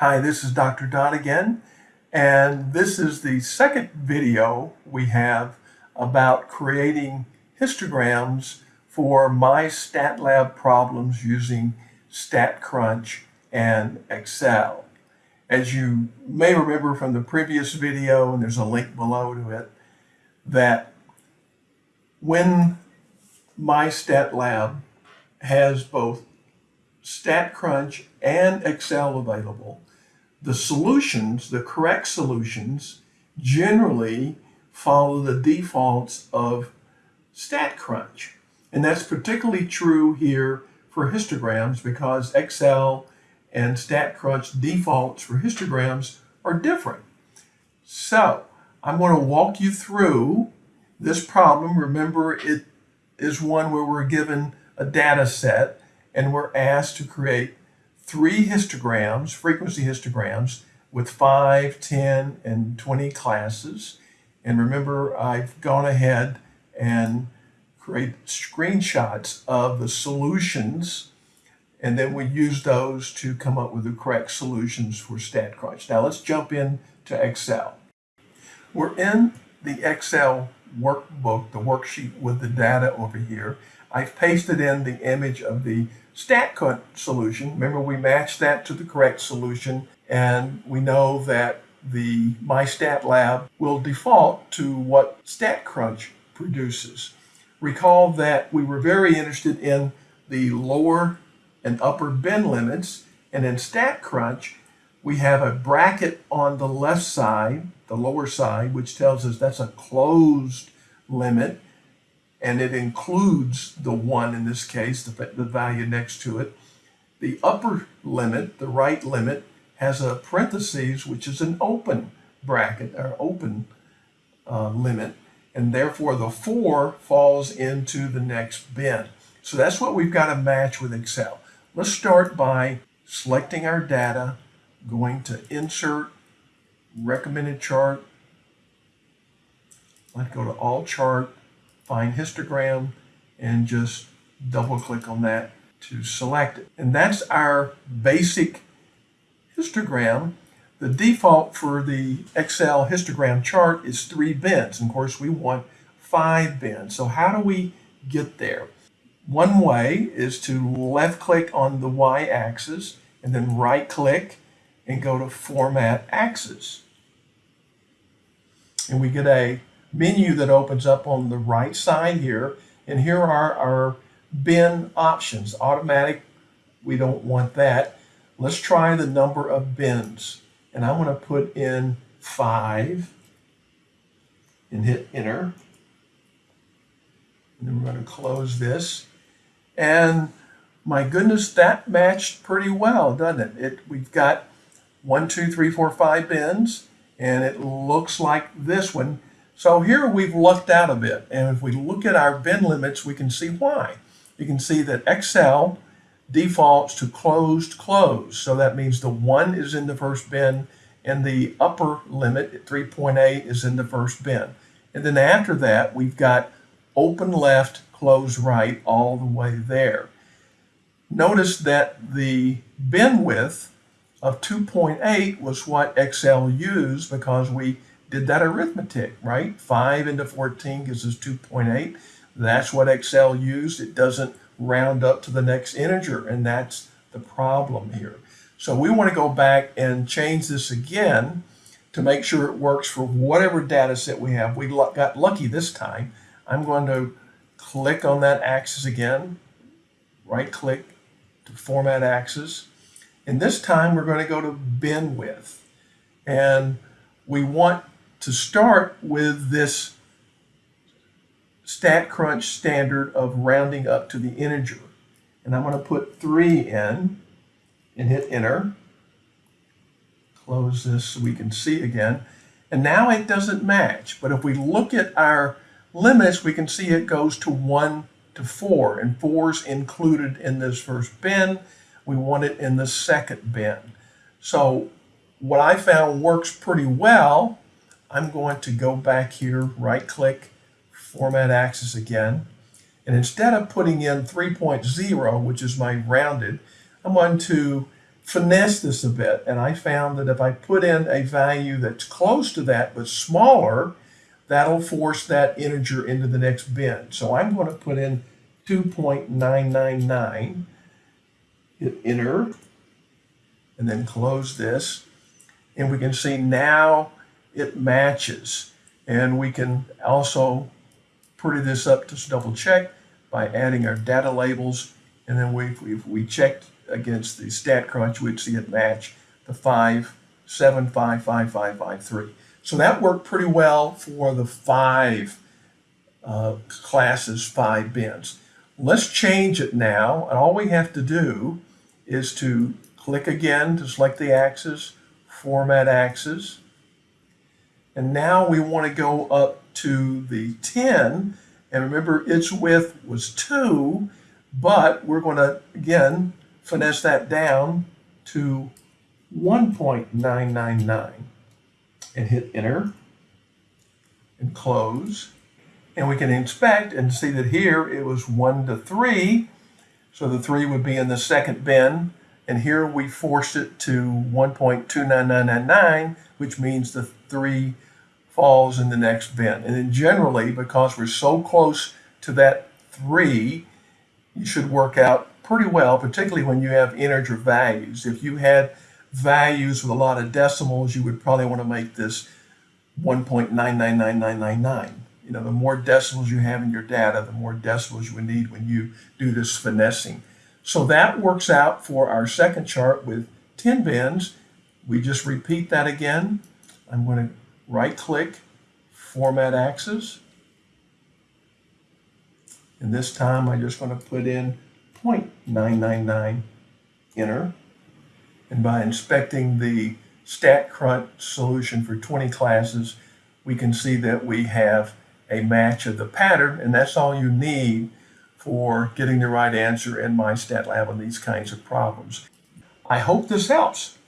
Hi, this is Dr. Don again, and this is the second video we have about creating histograms for MyStatLab problems using StatCrunch and Excel. As you may remember from the previous video, and there's a link below to it, that when MyStatLab has both StatCrunch and Excel available, the solutions, the correct solutions, generally follow the defaults of StatCrunch. And that's particularly true here for histograms because Excel and StatCrunch defaults for histograms are different. So I'm going to walk you through this problem. Remember, it is one where we're given a data set and we're asked to create three histograms, frequency histograms, with 5, 10, and 20 classes. And remember, I've gone ahead and create screenshots of the solutions, and then we use those to come up with the correct solutions for StatCrunch. Now let's jump in to Excel. We're in the Excel workbook, the worksheet with the data over here. I've pasted in the image of the StatCrunch solution. Remember, we matched that to the correct solution, and we know that the MyStatLab will default to what StatCrunch produces. Recall that we were very interested in the lower and upper bin limits, and in StatCrunch, we have a bracket on the left side, the lower side, which tells us that's a closed limit, and it includes the 1 in this case, the, the value next to it. The upper limit, the right limit, has a parentheses, which is an open bracket, or open uh, limit, and therefore the 4 falls into the next bin. So that's what we've got to match with Excel. Let's start by selecting our data, going to Insert, Recommended Chart. Let's go to All Chart, find histogram and just double click on that to select it. And that's our basic histogram. The default for the Excel histogram chart is three bins. And of course, we want five bins. So how do we get there? One way is to left click on the y-axis and then right click and go to Format Axis. And we get a menu that opens up on the right side here. And here are our bin options. Automatic, we don't want that. Let's try the number of bins. And I'm going to put in five and hit enter. And then we're going to close this. And my goodness, that matched pretty well, doesn't it? it we've got one, two, three, four, five bins, and it looks like this one so here we've lucked out a bit, and if we look at our bin limits, we can see why. You can see that Excel defaults to closed close. So that means the one is in the first bin and the upper limit at 3.8 is in the first bin. And then after that, we've got open left, close right all the way there. Notice that the bin width of 2.8 was what Excel used because we did that arithmetic, right? 5 into 14 gives us 2.8. That's what Excel used. It doesn't round up to the next integer, and that's the problem here. So we want to go back and change this again to make sure it works for whatever data set we have. We got lucky this time. I'm going to click on that axis again, right click to format axis. And this time we're going to go to bin width. And we want to start with this StatCrunch standard of rounding up to the integer. And I'm going to put 3 in and hit enter. Close this so we can see again. And now it doesn't match. But if we look at our limits, we can see it goes to 1 to 4. And 4 is included in this first bin. We want it in the second bin. So what I found works pretty well I'm going to go back here, right click, format axis again. And instead of putting in 3.0, which is my rounded, I'm going to finesse this a bit and I found that if I put in a value that's close to that but smaller, that'll force that integer into the next bin. So I'm going to put in 2.999, hit enter, and then close this. And we can see now it matches. And we can also pretty this up to double check by adding our data labels. And then we, if we checked against the StatCrunch, we'd see it match the 57555553. So that worked pretty well for the five uh, classes, five bins. Let's change it now. And all we have to do is to click again to select the axis, format axis. And now we want to go up to the 10. And remember, its width was 2, but we're going to, again, finesse that down to 1.999 and hit enter and close. And we can inspect and see that here it was 1 to 3. So the 3 would be in the second bin. And here we forced it to 1.29999, which means the 3 falls in the next bin. And then generally, because we're so close to that 3, you should work out pretty well, particularly when you have integer values. If you had values with a lot of decimals, you would probably want to make this 1.999999. You know, the more decimals you have in your data, the more decimals you would need when you do this finessing. So that works out for our second chart with 10 bins. We just repeat that again. I'm going to right click, format axis. And this time I'm just going to put in 0.999, enter. And by inspecting the StatCrunch solution for 20 classes, we can see that we have a match of the pattern, and that's all you need for getting the right answer in my MyStatLab on these kinds of problems. I hope this helps.